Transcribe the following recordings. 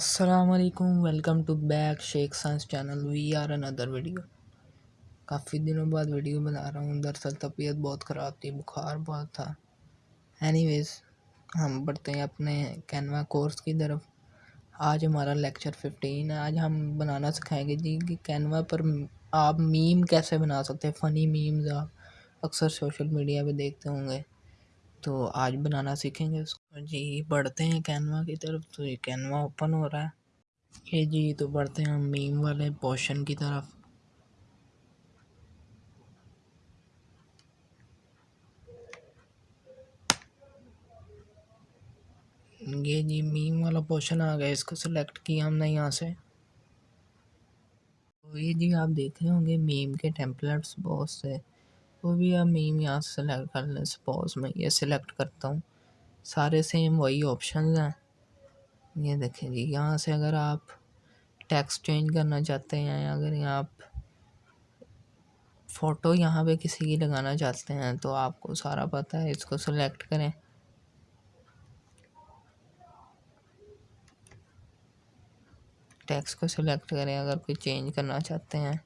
السلام علیکم welcome to back Sheikh science channel we are in other video کافی دنوں بعد ویڈیو بنا رہا ہوں۔ دراصل طبیعت بہت خراب تھی، بخار بہت تھا۔ اینی ویز ہم بڑھتے ہیں اپنے کینوا کورس کی طرف۔ آج ہمارا لیکچر ففٹین ہے۔ آج ہم بنانا سکھائیں گے جی کہ کینوا پر آپ میم کیسے بنا سکتے ہیں؟ فنی میمز آپ اکثر سوشل میڈیا پہ دیکھتے ہوں گے۔ تو آج بنانا سیکھیں گے اس کو۔ جی بڑھتے ہیں کینوا کی طرف تو یہ کینوا اوپن ہو رہا ہے۔ یہ جی تو بڑھتے ہیں ہم میم والے پوشن کی طرف۔ یہ جی میم والا پوشن آ گیا، اس کو سلیکٹ کیا ہم نے یہاں سے۔ تو یہ جی آپ دیکھ رہے ہوں گے میم کے ٹیمپلیٹس بہت سے۔ وہ بھی آپ میم یہاں سے سلیکٹ کر لیں سپوز میں یہ سلیکٹ کرتا ہوں۔ سارے سیم وہی آپشنز ہیں۔ یہ دیکھیں جی یہاں سے اگر آپ ٹیکس چینج کرنا چاہتے ہیں، اگر یہاں آپ فوٹو یہاں پہ کسی کی لگانا چاہتے ہیں تو آپ کو سارا پتہ ہے، اس کو سلیکٹ کریں۔ ٹیکس کو سلیکٹ کریں، اگر کوئی چینج کرنا چاہتے ہیں۔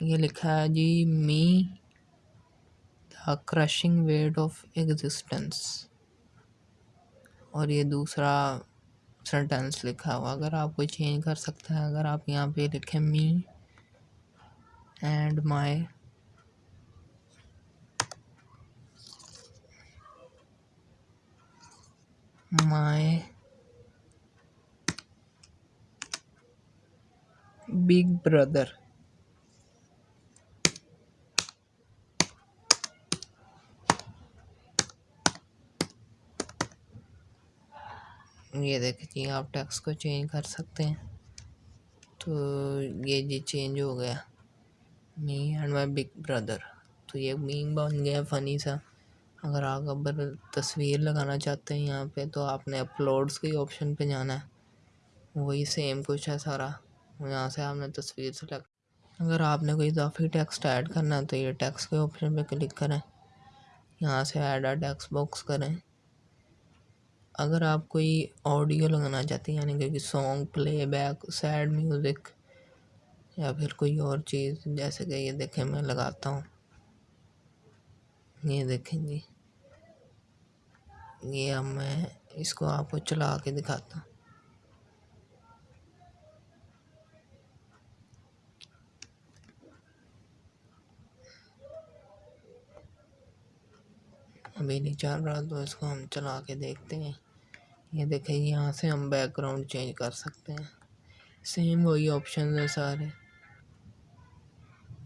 یہ لکھا ہے جی می the crushing weight of existence اور یہ دوسرا سنٹینس لکھا ہوا۔ اگر آپ کوئی چینج کر سکتے ہیں اگر آپ یہاں پہ لکھیں me and my my big brother یہ دیکھیں جی آپ ٹیکس کو چینج کر سکتے ہیں۔ تو یہ جی چینج ہو گیا۔ Me and my big brother تو یہ میم بن گیا فنی سا۔ اگر آپ ابر تصویر لگانا چاہتے ہیں یہاں پہ تو آپ نے اپلوڈس کے آپشن پہ جانا ہے۔ وہی سیم کچھ ہے سارا۔ یہاں سے آپ نے تصویر سلیکٹ اگر آپ نے کوئی اضافی ٹیکسٹ ایڈ کرنا ہے تو یہ ٹیکس کے آپشن پہ کلک کریں۔ یہاں سے ایڈ آ ٹیکس باکس کریں۔ اگر آپ کوئی آڈیو لگانا چاہتے ہیں یعنی کہ song playback sad music یا پھر کوئی اور چیز، جیسے کہ یہ دیکھیں، میں لگاتا ہوں۔ یہ دیکھیں جی۔ یہ اب میں اس کو آپ کو چلا کے دکھاتا ہوں۔ ابھی نہیں چل رہا تو اس کو ہم چلا کے دیکھتے ہیں۔ یہ دیکھیں یہاں سے ہم بیک گراؤنڈ چینج کر سکتے ہیں۔ سیم وہی آپشنز ہیں سارے۔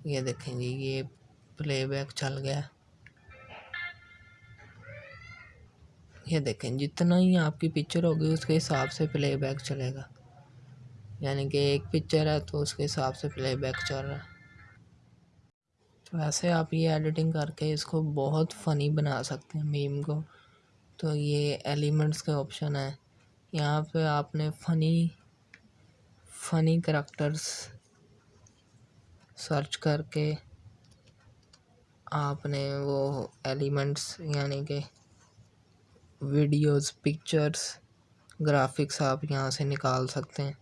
یہ دیکھیں جی یہ پلے بیک چل گیا۔ یہ دیکھیں جتنا ہی آپ کی پکچر ہوگی، اس کے حساب سے پلے بیک چلے گا۔ یعنی کہ ایک پکچر ہے تو اس کے حساب سے پلے بیک چل رہا ہے۔ تو ایسے آپ یہ ایڈیٹنگ کر کے اس کو بہت فنی بنا سکتے ہیں میم کو۔ تو یہ ایلیمنٹس کے آپشن ہیں یہاں پہ آپ نے فنی فنی کریکٹرس سرچ کر کے آپ نے وہ ایلیمنٹس یعنی کہ ویڈیوز پکچرس گرافکس آپ یہاں سے نکال سکتے ہیں۔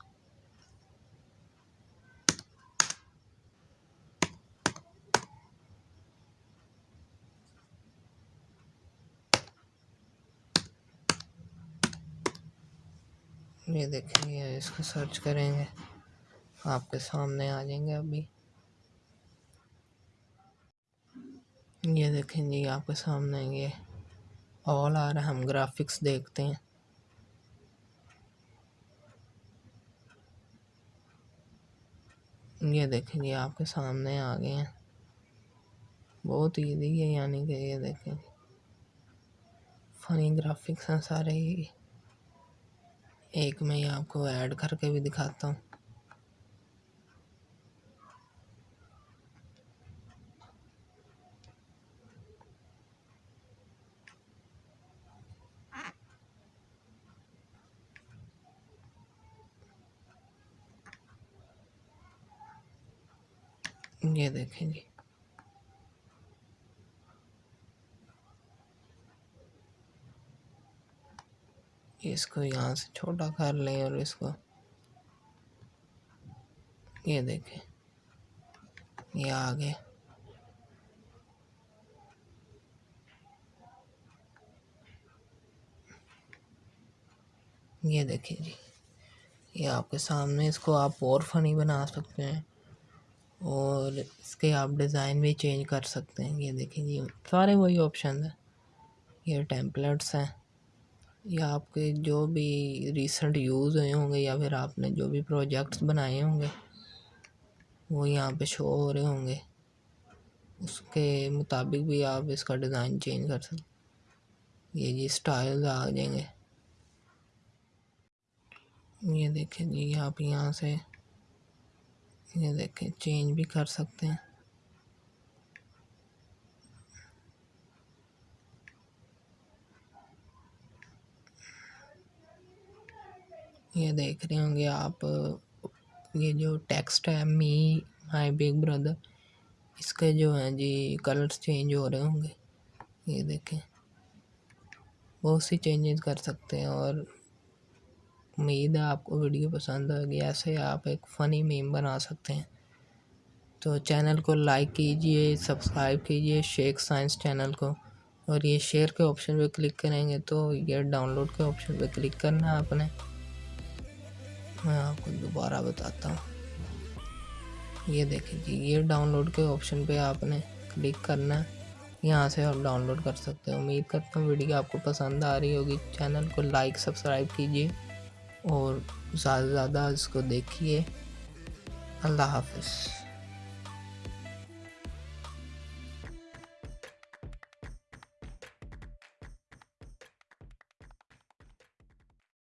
یہ دیکھیں گے، اس کو سرچ کریں گے۔ آپ کے سامنے آ جائیں گے ابھی۔ یہ دیکھیں جی آپ کے سامنے یہ آل آ رہا ہم گرافکس دیکھتے ہیں۔ یہ دیکھیں جی آپ کے سامنے آ گئے ہیں۔ بہت ایزی ہے یعنی کہ یہ دیکھیں۔ فنی گرافکس ہیں سارے۔ ہی ایک میں آپ کو ایڈ کر کے بھی دکھاتا ہوں۔ یہ دیکھیں جی اس کو یہاں سے چھوٹا کر لیں اور اس کو یہ دیکھیں یہ آگے یہ دیکھیں جی یہ آپ کے سامنے اس کو آپ اور فنی بنا سکتے ہیں اور اس کے آپ ڈیزائن بھی چینج کر سکتے ہیں یہ دیکھیں جی سارے وہی آپشنز ہیں یہ ٹیمپلیٹس ہیں یا آپ کے جو بھی ریسنٹ یوز ہوئے ہوں گے یا پھر آپ نے جو بھی پروجیکٹس بنائے ہوں گے، وہ یہاں پہ شو ہو رہے ہوں گے۔ اس کے مطابق بھی آپ اس کا ڈیزائن چینج کر سکتے یہ جی سٹائل آ جائیں گے۔ یہ دیکھیں جی آپ یہاں سے یہ دیکھیں چینج بھی کر سکتے ہیں۔ یہ دیکھ رہے ہوں گے آپ، یہ جو ٹیکسٹ ہے می مائی بگ بردر اس کے جو ہیں جی کلرس چینج ہو رہے ہوں گے۔ یہ دیکھیں۔ بہت سی چینجز کر سکتے ہیں اور امید ہے آپ کو ویڈیو پسند ہوگی ایسے آپ ایک فنی میم بنا سکتے ہیں۔ تو چینل کو لائک کیجیے سبسکرائب کیجیے شیخ سائنس چینل کو۔ اور یہ شیئر کے آپشن پہ کلک کریں گے تو یہ ڈاؤن لوڈ کے آپشن پہ کلک کرنا ہے آپ نے۔ میں آپ کو دوبارہ بتاتا ہوں۔ یہ دیکھیں جی یہ ڈاؤن لوڈ کے آپشن پہ آپ نے کلک کرنا ہے۔ یہاں سے آپ ڈاؤن لوڈ کر سکتے ہیں۔ امید کرتا ہوں ویڈیو آپ کو پسند آ رہی ہوگی۔ چینل کو لائک سبسکرائب کیجیے اور زیادہ سے زیادہ اس کو دیکھیے۔ اللہ حافظ۔